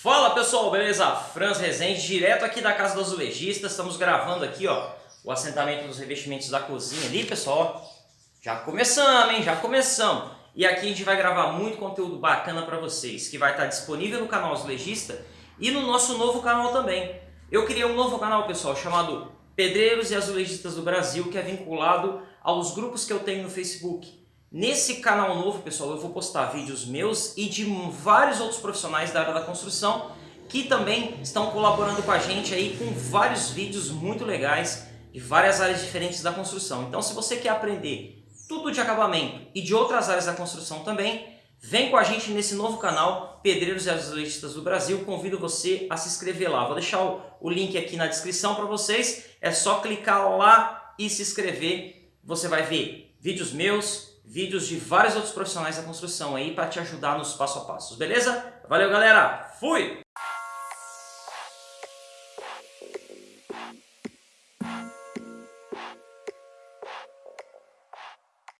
Fala pessoal, beleza? Franz Rezende, direto aqui da Casa do Azulejista. Estamos gravando aqui ó, o assentamento dos revestimentos da cozinha ali, pessoal. Já começamos, hein? Já começamos. E aqui a gente vai gravar muito conteúdo bacana para vocês, que vai estar disponível no canal Azulejista e no nosso novo canal também. Eu criei um novo canal, pessoal, chamado Pedreiros e Azulejistas do Brasil, que é vinculado aos grupos que eu tenho no Facebook. Nesse canal novo, pessoal, eu vou postar vídeos meus e de vários outros profissionais da área da construção que também estão colaborando com a gente aí com vários vídeos muito legais de várias áreas diferentes da construção. Então, se você quer aprender tudo de acabamento e de outras áreas da construção também, vem com a gente nesse novo canal Pedreiros e Azulejistas do Brasil. Convido você a se inscrever lá. Vou deixar o, o link aqui na descrição para vocês. É só clicar lá e se inscrever. Você vai ver vídeos meus, vídeos de vários outros profissionais da construção aí para te ajudar nos passo a passo, beleza? Valeu galera, fui!